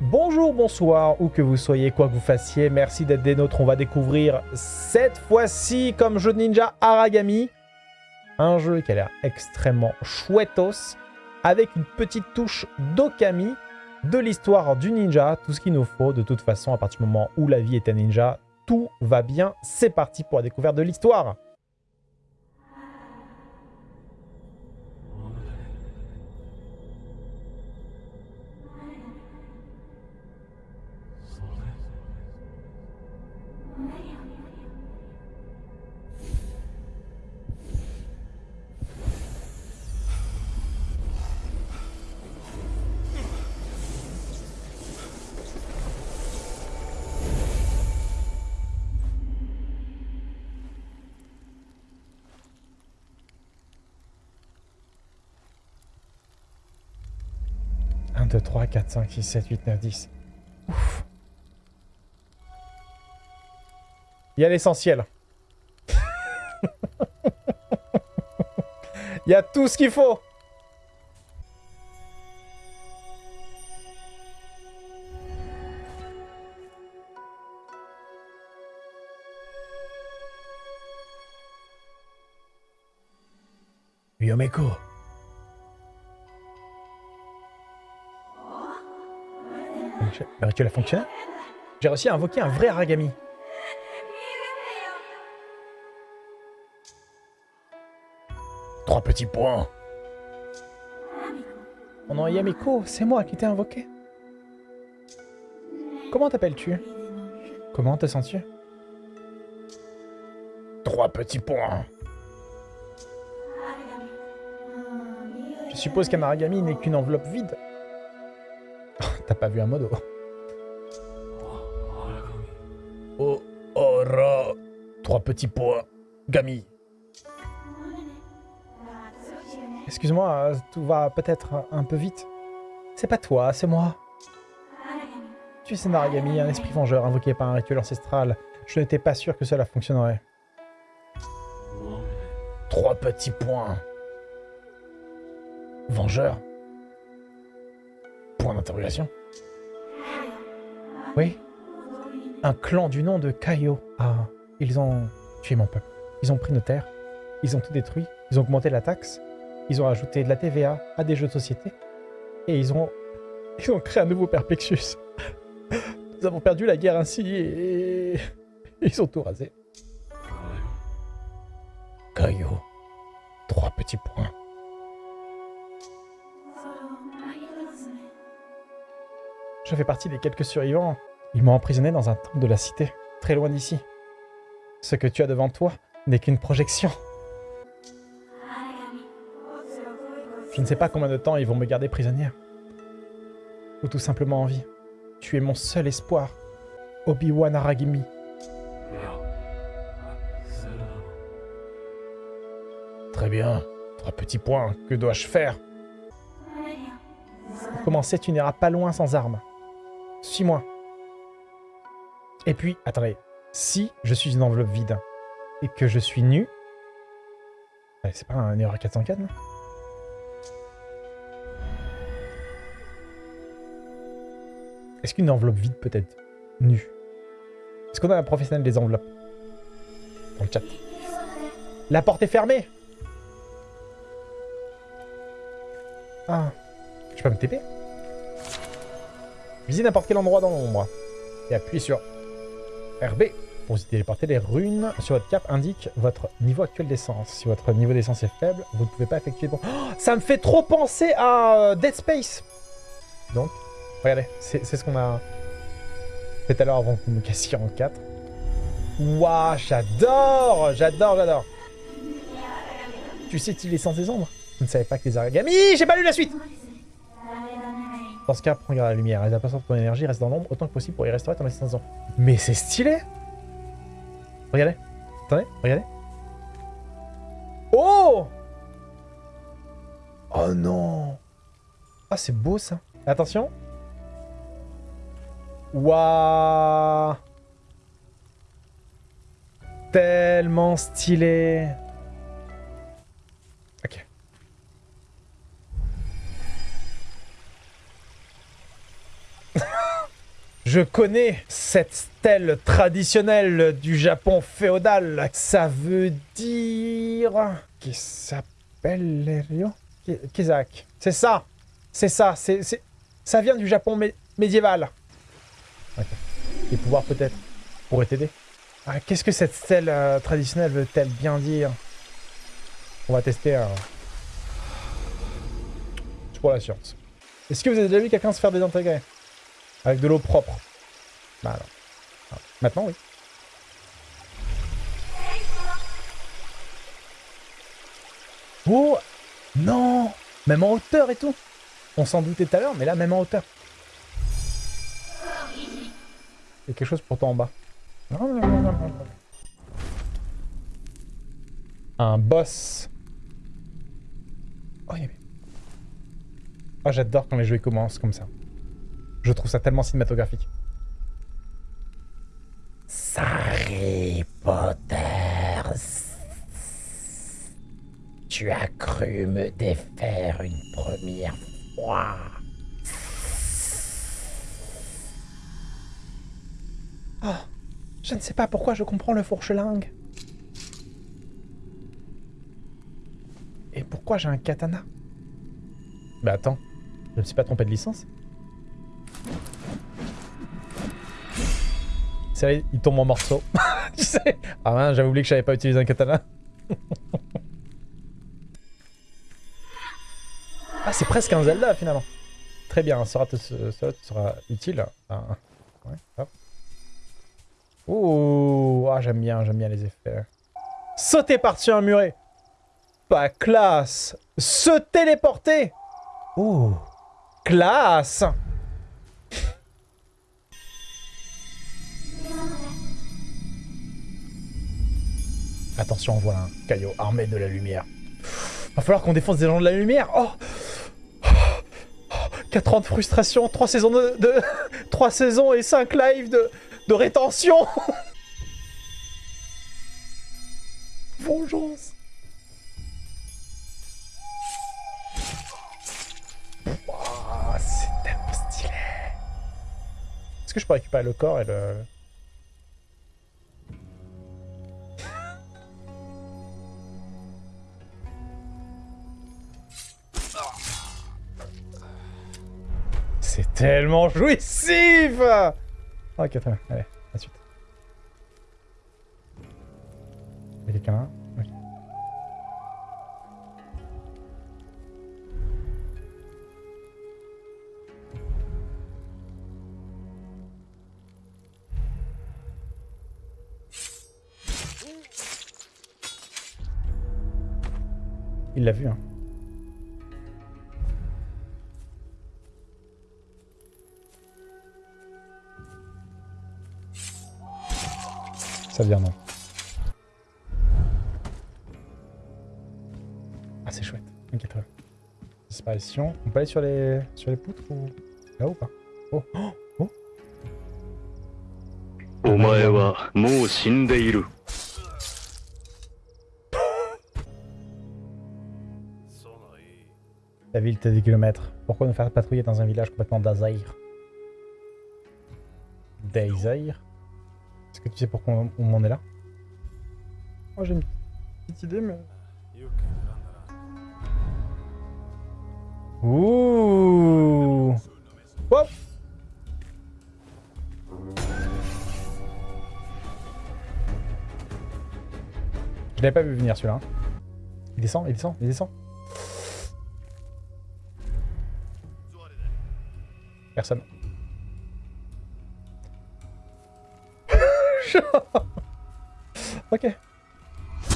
bonjour, bonsoir, où que vous soyez, quoi que vous fassiez, merci d'être des nôtres. On va découvrir cette fois-ci comme jeu de ninja Aragami. Un jeu qui a l'air extrêmement chouettos, avec une petite touche d'Okami, de l'histoire du ninja, tout ce qu'il nous faut. De toute façon, à partir du moment où la vie est un ninja, tout va bien. C'est parti pour la découverte de l'histoire. « 2, 3, 4, 5, 6, 7, 8, 9, 10. Ouf. Il y a l'essentiel. Il y a tout ce qu'il faut. Yomeko. Le rituel a fonctionné. J'ai réussi à invoquer un vrai Aragami. Trois petits points. Oh non, Yamiko, c'est moi qui t'ai invoqué. Comment t'appelles-tu? Comment te sens-tu? Trois petits points. Je suppose qu'un Aragami n'est qu'une enveloppe vide. T'as pas vu un modo Oh, ora. Trois petits points. Gami. Excuse-moi, tout va peut-être un peu vite. C'est pas toi, c'est moi. Tu es un Aragami, un esprit vengeur invoqué par un rituel ancestral. Je n'étais pas sûr que cela fonctionnerait. Trois petits points. Vengeur D'interrogation. Oui. Un clan du nom de Kaio. Ah, ils ont tué mon peuple. Ils ont pris nos terres. Ils ont tout détruit. Ils ont augmenté la taxe. Ils ont ajouté de la TVA à des jeux de société. Et ils ont... Créé un nouveau Perplexus. Nous avons perdu la guerre ainsi et... Ils ont tout rasé. Kaio. Trois petits points. Je fais partie des quelques survivants. Ils m'ont emprisonné dans un temple de la cité, très loin d'ici. Ce que tu as devant toi n'est qu'une projection. Je ne sais pas combien de temps ils vont me garder prisonnière. Ou tout simplement en vie. Tu es mon seul espoir. Obi-Wan Aragimi. Très bien. Trois petits points. Que dois-je faire? Pour commencer, tu n'iras pas loin sans armes? Suis-moi. Et puis, attendez. Si je suis une enveloppe vide et que je suis nu... C'est pas un erreur 404, non? Est-ce qu'une enveloppe vide peut être nue? Est-ce qu'on a un professionnel des enveloppes? Dans le chat. La porte est fermée Ah. Je peux me TP Visez n'importe quel endroit dans l'ombre. Et appuyez sur RB pour vous téléporter. Les runes sur votre cape indiquent votre niveau actuel d'essence. Si votre niveau d'essence est faible, vous ne pouvez pas effectuer... Oh, ça me fait trop penser à euh, Dead Space Donc, regardez, c'est ce qu'on a fait tout à l'heure avant que me cassiez en 4. Waouh, j'adore J'adore, j'adore Tu sais qu'il est sans des ombres Je ne savais pas que les Aragami... J'ai pas lu la suite dans ce cas, prends garde à la lumière. Apports de ton énergie restent dans l'ombre autant que possible pour y restaurer ton assistance. Mais c'est stylé Regardez. Attendez, regardez. Oh Oh non Ah, c'est beau ça. Attention. Waouh Tellement stylé Je connais cette stèle traditionnelle du Japon féodal. Ça veut dire... Qui s'appelle Lerio Kizak. C'est ça C'est ça, c'est... Ça vient du Japon médiéval. Les pouvoirs peut-être pourraient t'aider. Ah, Qu'est-ce que cette stèle euh, traditionnelle veut-elle bien dire? On va tester un... C'est pour la science. Est-ce que vous avez déjà vu quelqu'un se faire désintégrer Avec de l'eau propre Bah alors. Ah, Maintenant, oui. Oh Non Même en hauteur et tout On s'en doutait tout à l'heure, mais là, même en hauteur. Il y a quelque chose pourtant en bas. Un boss. Oh. Oh, j'adore quand les jeux commencent comme ça. Je trouve ça tellement cinématographique. Harry Potter. Tu as cru me défaire une première fois. Oh, je ne sais pas pourquoi je comprends le fourchelingue. Et pourquoi j'ai un katana? Bah attends, je ne me suis pas trompé de licence Il tombe en morceaux. Ah ouais, j'avais oublié que j'avais pas utilisé un katana. ah, c'est presque un Zelda finalement. Très bien, ça sera, utile. Ah, ouais. Ouh, ah, j'aime bien, j'aime bien les effets. Sauter par-dessus un muret. Pas classe. Se téléporter. Ouh, classe. Attention, on voit un caillot armé de la lumière. Va falloir qu'on défonce des gens de la lumière. Oh. 4 ans de frustration, 3 saisons de, de 3 saisons et 5 lives de, de rétention. Vengeance. Wow, C'est tellement stylé. Est-ce que je peux récupérer le corps et le... tellement jouissif Ok, très bien. Allez, la suite. Il y a quelqu'un là Ok. Il l'a vu, hein. Ça devient non. Ah, c'est chouette. Ok, très. Disparition. On peut aller sur les, sur les poutres ou là ou pas? Oh Oh Oh La ville t'es des kilomètres. Pourquoi nous faire patrouiller dans un village complètement d'Azaïr? D'Azaïr? Que tu sais pourquoi on, en est là Oh, j'ai une petite idée, mais... Ouh Hop Je l'avais pas vu venir celui-là. Il descend, il descend, il descend. Personne.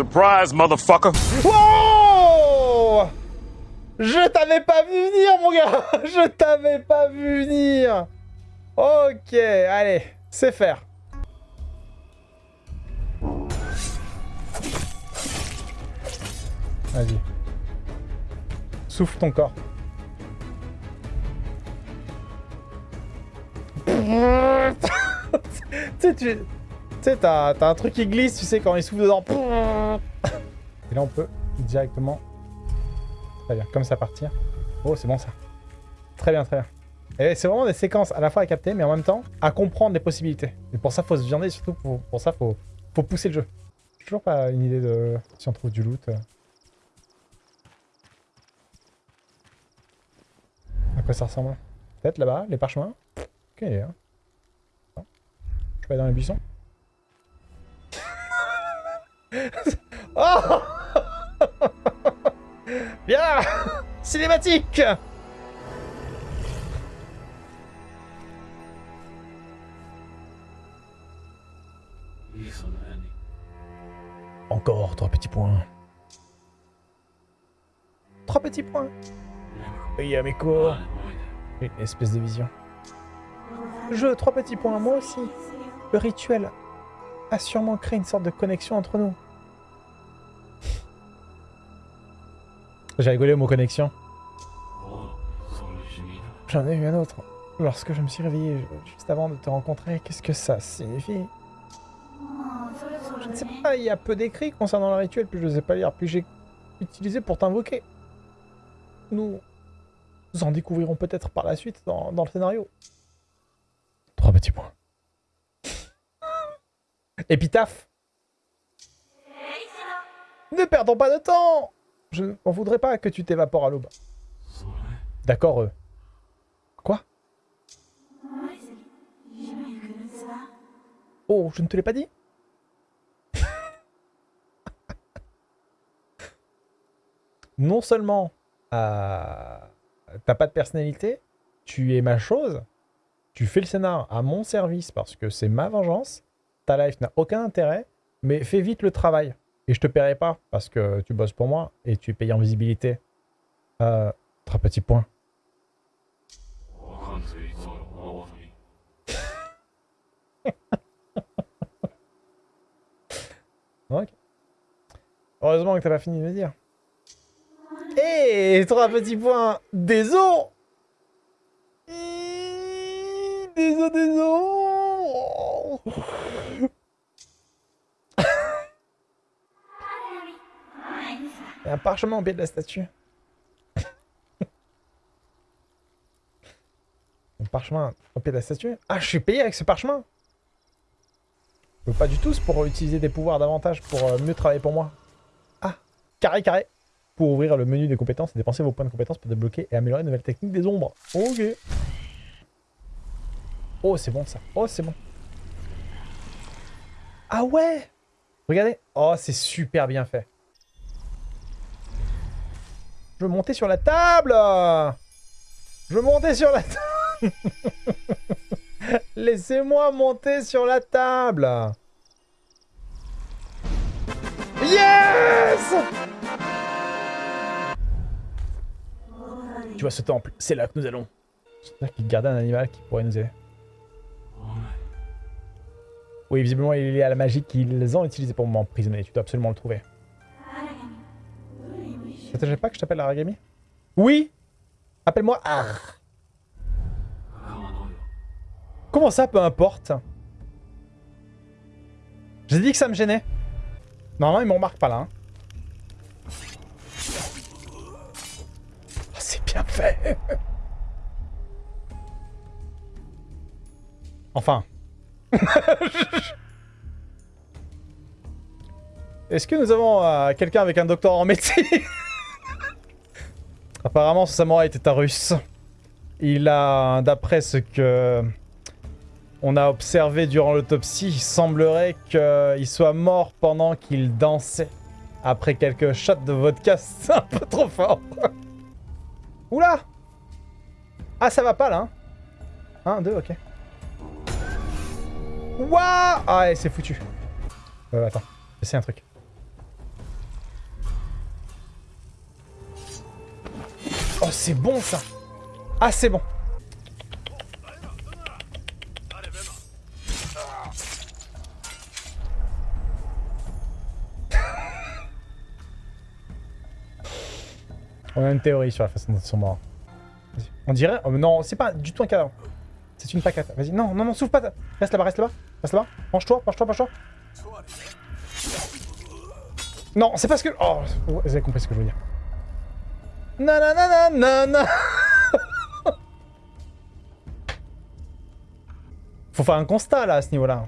Surprise, motherfucker! Wow! Je t'avais pas vu venir, mon gars! Je t'avais pas vu venir! Ok, allez, c'est faire. Vas-y. Souffle ton corps. tu. Tu sais, t'as un truc qui glisse, tu sais, quand il souffle dedans. Et là, on peut directement... Très bien, comme ça partir. Oh, c'est bon ça. Très bien, très bien. Et c'est vraiment des séquences à la fois à capter, mais en même temps à comprendre les possibilités. Et pour ça, faut se viander, surtout pour, ça, faut, faut pousser le jeu. Toujours pas une idée de si on trouve du loot. À quoi ça ressemble? Peut-être là-bas, les parchemins? Ok. Hein. Je peux aller dans les buissons Oh Bien Cinématique Encore trois petits points. Trois petits points Oui, Une espèce de vision. Je, trois petits points, moi aussi. Le rituel a sûrement créé une sorte de connexion entre nous. J'ai rigolé au mot connexion. J'en ai eu un autre. Lorsque je me suis réveillé juste avant de te rencontrer, qu'est-ce que ça signifie? Je ne sais pas, il y a peu d'écrits concernant le rituel, puis je ne sais pas lire, puis j'ai utilisé pour t'invoquer. Nous, nous en découvrirons peut-être par la suite dans, dans le scénario. Trois petits points. Épitaphe Ne perdons pas de temps Je n'en voudrais pas que tu t'évapores à l'aube. D'accord, euh. Quoi? Oh, je ne te l'ai pas dit Non seulement euh, t'as pas de personnalité, tu es ma chose, tu fais le scénar à mon service parce que c'est ma vengeance, ta life n'a aucun intérêt, mais fais vite le travail. Et je te paierai pas parce que tu bosses pour moi et tu es payé en visibilité. Euh, trois petits points. Ok. Heureusement que t'as pas fini de me dire. Hé Trois petits points Des os Des os, des os Un parchemin au pied de la statue. un parchemin au pied de la statue Ah, je suis payé avec ce parchemin Je pas du tout, c'est pour utiliser des pouvoirs davantage pour euh, mieux travailler pour moi. Ah, carré, carré Pour ouvrir le menu des compétences et dépenser vos points de compétences pour débloquer et améliorer de nouvelles techniques des ombres. Ok. Oh, c'est bon ça. Oh, c'est bon. Ah ouais Regardez. Oh, c'est super bien fait. Je monter sur la table Je monter sur la table Laissez-moi monter sur la table Yes Tu vois ce temple, c'est là que nous allons. J'espère qu'il gardait un animal qui pourrait nous aider. Oui, visiblement, il est à la magie qu'ils ont utilisée pour m'emprisonner. Tu dois absolument le trouver. Ça te pas que je t'appelle Aragami? Oui Appelle-moi Ar. Comment ça, peu importe? J'ai dit que ça me gênait. Normalement, ils me remarquent pas là. hein. Oh, c'est bien fait Enfin. Est-ce que nous avons euh, quelqu'un avec un doctorat en médecine? Apparemment, ce samouraï était un russe. Il a, d'après ce que on a observé durant l'autopsie, il semblerait qu'il soit mort pendant qu'il dansait. Après quelques shots de vodka, c'est un peu trop fort. Oula Ah, ça va pas, là. hein. Un, deux, ok. Ouah Ah, c'est foutu. Euh, attends, c'est un truc. C'est bon, ça Ah, c'est bon On a une théorie sur la façon dont ils sont morts. On dirait... oh, non, c'est pas du tout un cadavre. C'est une paquette. Vas-y, non, non, non, souffle pas. Reste là-bas, reste là-bas. Reste là-bas. Penche-toi, penche-toi, penche-toi. Non, c'est parce que... Oh, vous avez compris ce que je veux dire. Nananana, Faut faire un constat, là, à ce niveau-là.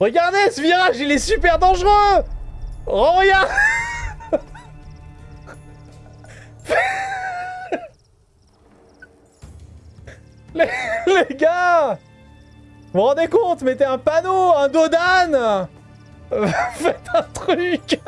Regardez, ce virage, il est super dangereux. Oh, regarde. Les, les gars Vous vous rendez compte Mettez un panneau, un dos d'âne Faites un truc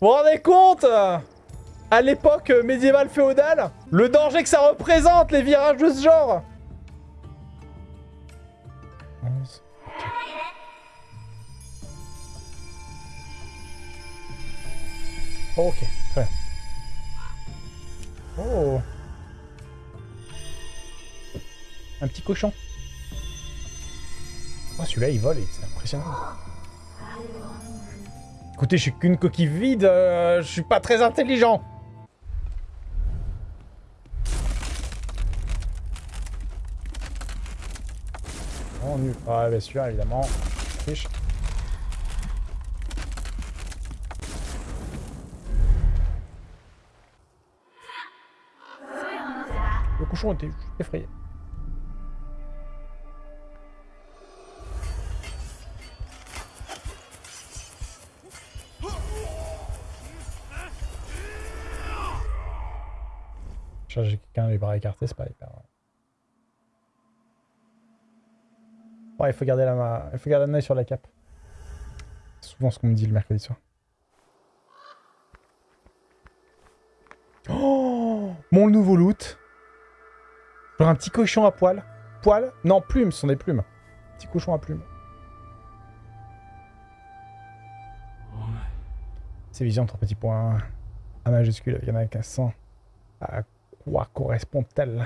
Vous vous rendez compte À l'époque médiévale féodale Le danger que ça représente, les virages de ce genre 11. Ok, très. Oh Un petit cochon. Oh, celui-là, il vole, c'est impressionnant. Écoutez, je suis qu'une coquille vide, euh, je suis pas très intelligent. Oh, nul. Ah, bien sûr, évidemment. Fiche. Le cochon était effrayé. Charger quelqu'un les bras écartés, c'est pas hyper... Ouais, il faut garder la main, il faut garder un œil sur la cape. C'est souvent ce qu'on me dit le mercredi soir. Oh Mon nouveau loot Genre un petit cochon à poil. Poil Non, plumes, ce sont des plumes. Petit cochon à plumes. Ces visions, trois petits points. A majuscule avec un accent. À quoi correspond-elle?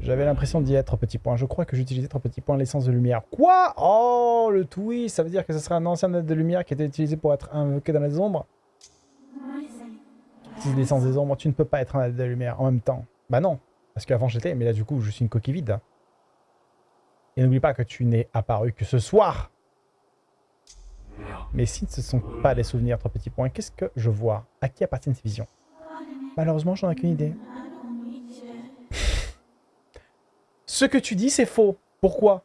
J'avais l'impression d'y être, petit point. Je crois que j'utilisais trois petits points l'essence de lumière. Quoi? Oh, le twist Ça veut dire que ce serait un ancien net de lumière qui était utilisé pour être invoqué dans les ombres? Utilise l'essence des ombres, tu ne peux pas être un net de lumière en même temps. Bah non, parce qu'avant j'étais, mais là du coup je suis une coquille vide. Et n'oublie pas que tu n'es apparu que ce soir mais si ce ne sont pas des souvenirs, trois petits points, qu'est-ce que je vois? À qui appartiennent ces visions? Malheureusement, j'en ai qu'une idée. Ce que tu dis, c'est faux. Pourquoi?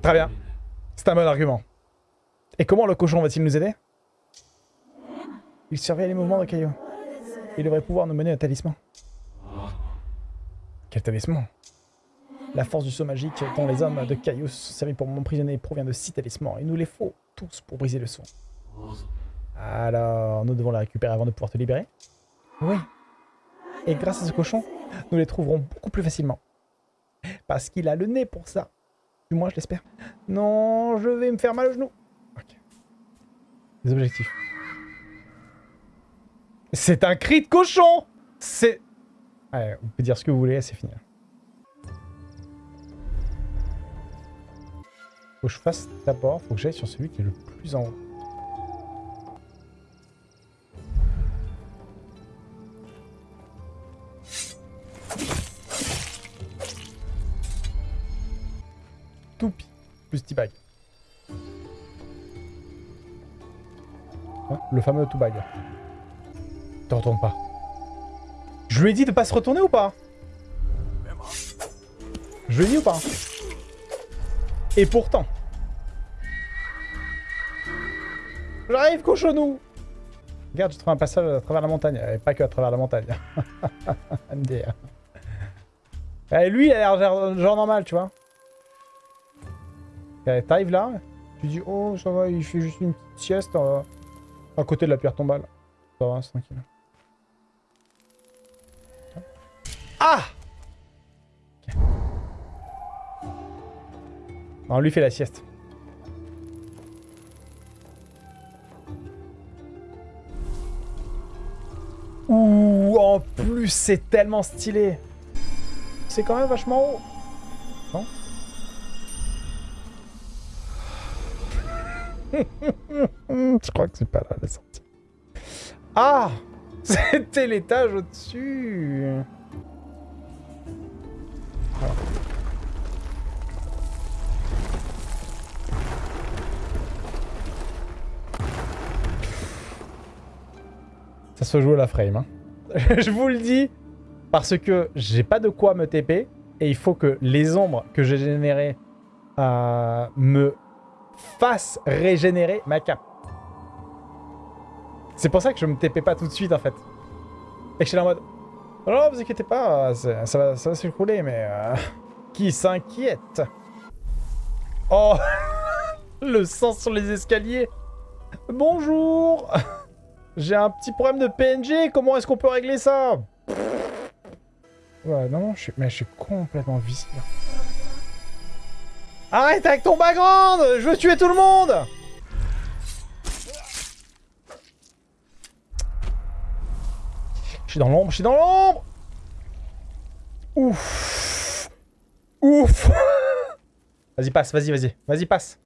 Très bien. C'est un bon argument. Et comment le cochon va-t-il nous aider? Il surveille les mouvements de Caillou. Il devrait pouvoir nous mener un talisman. Quel talisman? La force du saut magique dont les hommes de Caillou sont servis pour m'emprisonner provient de six talismans. Il nous les faut tous pour briser le son. Alors, nous devons la récupérer avant de pouvoir te libérer Oui. Et grâce à ce cochon, nous les trouverons beaucoup plus facilement. Parce qu'il a le nez pour ça. Du moins, je l'espère. Non, je vais me faire mal au genou. Ok. Les objectifs. C'est un cri de cochon C'est... Ouais, on peut dire ce que vous voulez, c'est fini. Faut que je fasse d'abord, faut que j'aille sur celui qui est le plus en haut. Toupi, plus T-Bag. Hein, le fameux T-Bag. Te retourne pas. Je lui ai dit de pas se retourner ou pas? Je lui ai dit ou pas? Et pourtant. J'arrive, cochonou Regarde, je trouve un passage à travers la montagne. Et pas que à travers la montagne. MDR. Et lui, il a l'air genre, normal, tu vois. T'arrives là, tu dis, oh, ça va, il fait juste une petite sieste euh, à côté de la pierre tombale. Ça va, c'est tranquille. Ah. Non, lui fait la sieste. En plus, c'est tellement stylé. C'est quand même vachement haut. Non Je crois que c'est pas là la sortie. Ah C'était l'étage au-dessus. Ça se joue à la frame. Hein. je vous le dis, parce que j'ai pas de quoi me TP, et il faut que les ombres que j'ai générées euh, me fassent régénérer ma cape. C'est pour ça que je me TP pas tout de suite, en fait. Et que je suis là en mode... Non, vous inquiétez pas, ça va, ça va s'écrouler, mais... Euh, qui s'inquiète Oh Le sang sur les escaliers Bonjour J'ai un petit problème de PNG, comment est-ce qu'on peut régler ça? Ouais, non, je suis, mais je suis complètement vicié. Arrête avec ton background Je veux tuer tout le monde Je suis dans l'ombre, je suis dans l'ombre Ouf Ouf Vas-y, passe, vas-y, vas-y. Vas-y, passe.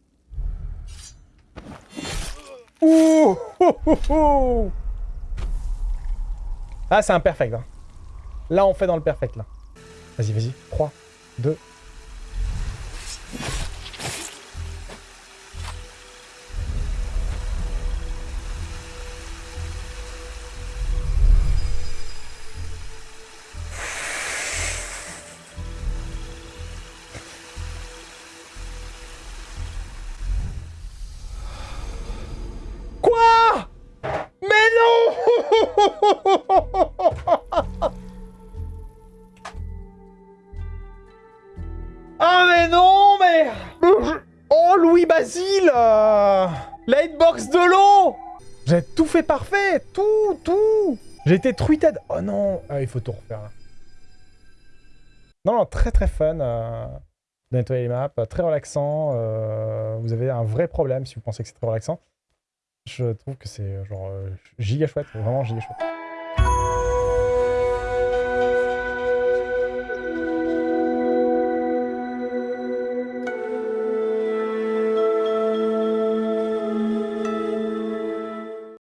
Ouh Ah, c'est un perfect. Hein. Là, on fait dans le perfect, là. Vas-y, vas-y. 3, 2, J'ai été truited Oh non ah, Il faut tout refaire. Non, non, très très fun euh, de nettoyer les maps, très relaxant. Euh, vous avez un vrai problème si vous pensez que c'est très relaxant. Je trouve que c'est genre euh, giga chouette, vraiment giga chouette.